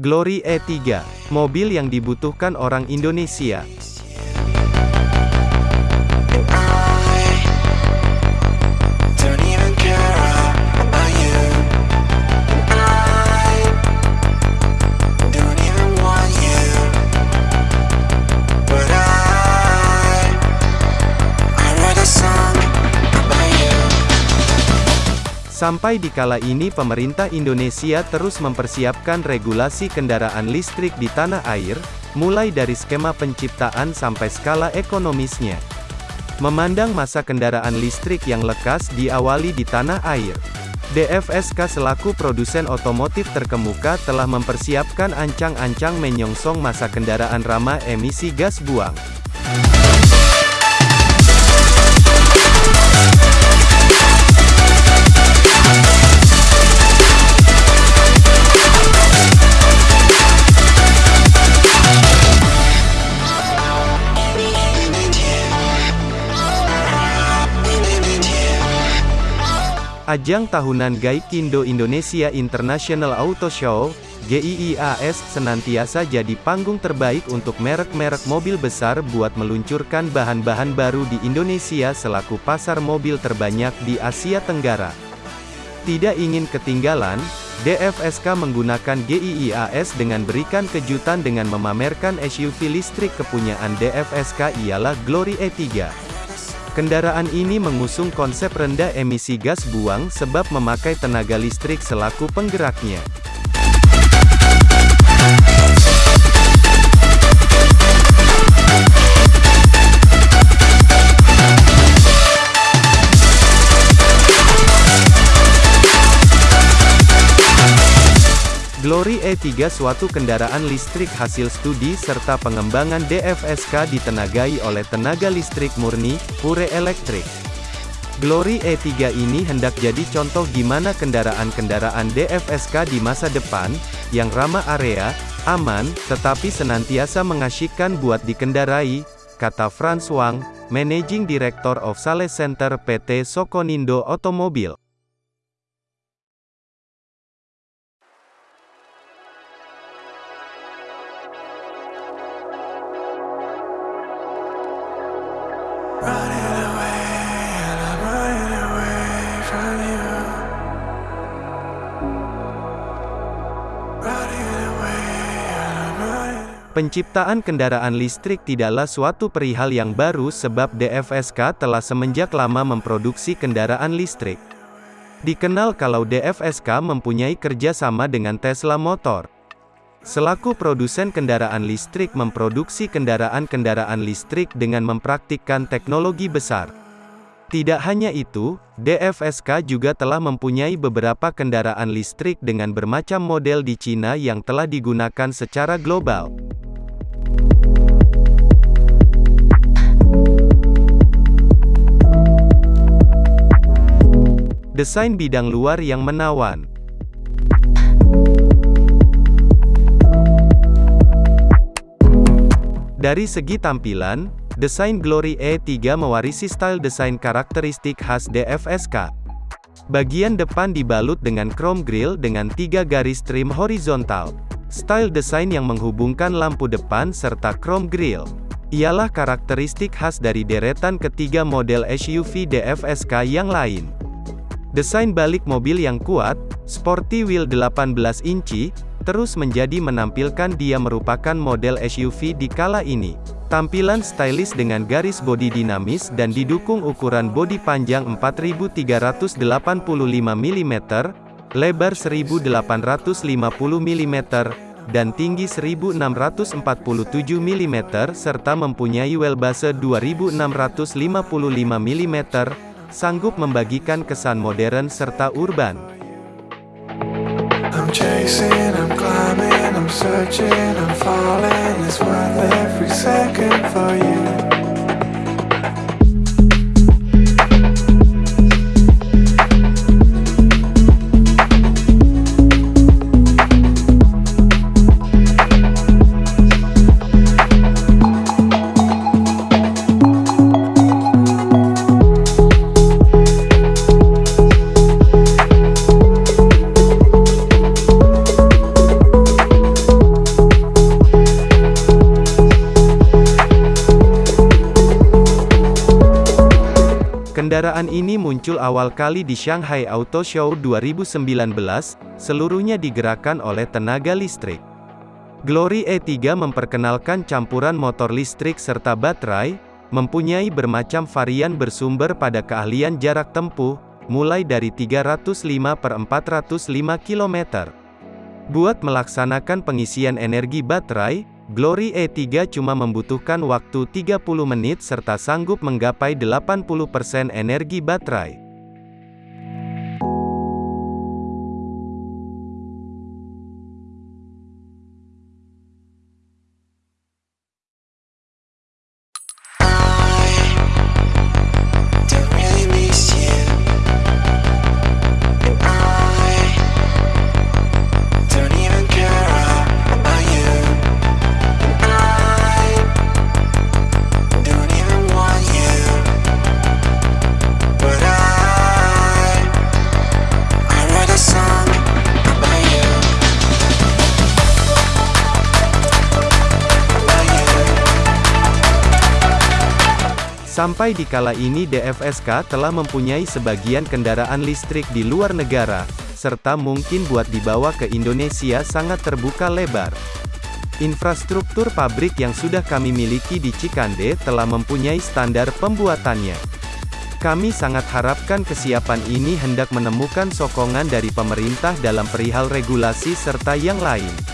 Glory E3, mobil yang dibutuhkan orang Indonesia. Sampai di kala ini pemerintah Indonesia terus mempersiapkan regulasi kendaraan listrik di tanah air, mulai dari skema penciptaan sampai skala ekonomisnya. Memandang masa kendaraan listrik yang lekas diawali di tanah air. DFSK selaku produsen otomotif terkemuka telah mempersiapkan ancang-ancang menyongsong masa kendaraan ramah emisi gas buang. Ajang tahunan Gaikindo Indonesia International Auto Show, GIIAS, senantiasa jadi panggung terbaik untuk merek-merek mobil besar buat meluncurkan bahan-bahan baru di Indonesia selaku pasar mobil terbanyak di Asia Tenggara. Tidak ingin ketinggalan, DFSK menggunakan GIIAS dengan berikan kejutan dengan memamerkan SUV listrik kepunyaan DFSK ialah Glory E3. Kendaraan ini mengusung konsep rendah emisi gas buang sebab memakai tenaga listrik selaku penggeraknya. Glory E3 suatu kendaraan listrik hasil studi serta pengembangan DFSK ditenagai oleh tenaga listrik murni, pure elektrik. Glory E3 ini hendak jadi contoh gimana kendaraan-kendaraan DFSK di masa depan, yang ramah area, aman, tetapi senantiasa mengasyikkan buat dikendarai, kata Franz Wang, Managing Director of Sales Center PT Sokonindo Otomobil. Penciptaan kendaraan listrik tidaklah suatu perihal yang baru sebab DFSK telah semenjak lama memproduksi kendaraan listrik. Dikenal kalau DFSK mempunyai kerjasama dengan Tesla Motor. Selaku produsen kendaraan listrik memproduksi kendaraan-kendaraan listrik dengan mempraktikkan teknologi besar. Tidak hanya itu, DFSK juga telah mempunyai beberapa kendaraan listrik dengan bermacam model di Cina yang telah digunakan secara global. Desain bidang luar yang menawan. Dari segi tampilan, desain Glory E3 mewarisi style desain karakteristik khas DFSK. Bagian depan dibalut dengan chrome grille dengan tiga garis trim horizontal. Style desain yang menghubungkan lampu depan serta chrome grille. Ialah karakteristik khas dari deretan ketiga model SUV DFSK yang lain. Desain balik mobil yang kuat, sporty wheel 18 inci, terus menjadi menampilkan dia merupakan model SUV di kala ini. Tampilan stylish dengan garis bodi dinamis dan didukung ukuran bodi panjang 4385 mm, lebar 1850 mm, dan tinggi 1647 mm serta mempunyai wheelbase 2655 mm, sanggup membagikan kesan modern serta urban. I'm chasing, I'm climbing, I'm searching, I'm falling. It's worth every second for you. Kendaraan ini muncul awal kali di Shanghai Auto Show 2019, seluruhnya digerakkan oleh tenaga listrik. Glory E3 memperkenalkan campuran motor listrik serta baterai, mempunyai bermacam varian bersumber pada keahlian jarak tempuh, mulai dari 305 per 405 km. Buat melaksanakan pengisian energi baterai, Glory E3 cuma membutuhkan waktu 30 menit serta sanggup menggapai 80% energi baterai. Sampai di kala ini DFSK telah mempunyai sebagian kendaraan listrik di luar negara, serta mungkin buat dibawa ke Indonesia sangat terbuka lebar. Infrastruktur pabrik yang sudah kami miliki di Cikande telah mempunyai standar pembuatannya. Kami sangat harapkan kesiapan ini hendak menemukan sokongan dari pemerintah dalam perihal regulasi serta yang lain.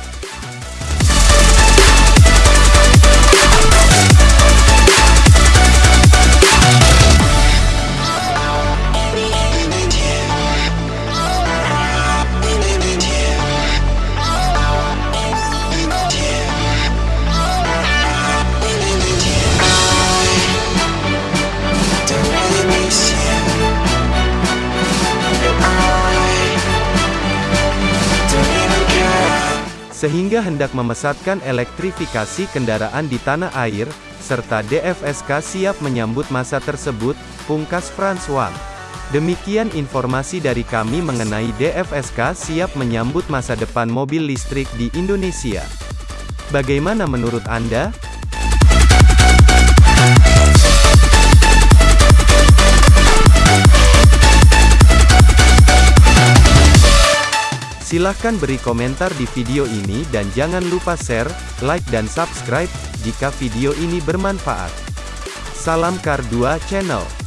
Sehingga hendak memesatkan elektrifikasi kendaraan di tanah air, serta DFSK siap menyambut masa tersebut, pungkas Franz Wang. Demikian informasi dari kami mengenai DFSK siap menyambut masa depan mobil listrik di Indonesia. Bagaimana menurut Anda? Silahkan beri komentar di video ini dan jangan lupa share, like dan subscribe, jika video ini bermanfaat. Salam Kar 2 Channel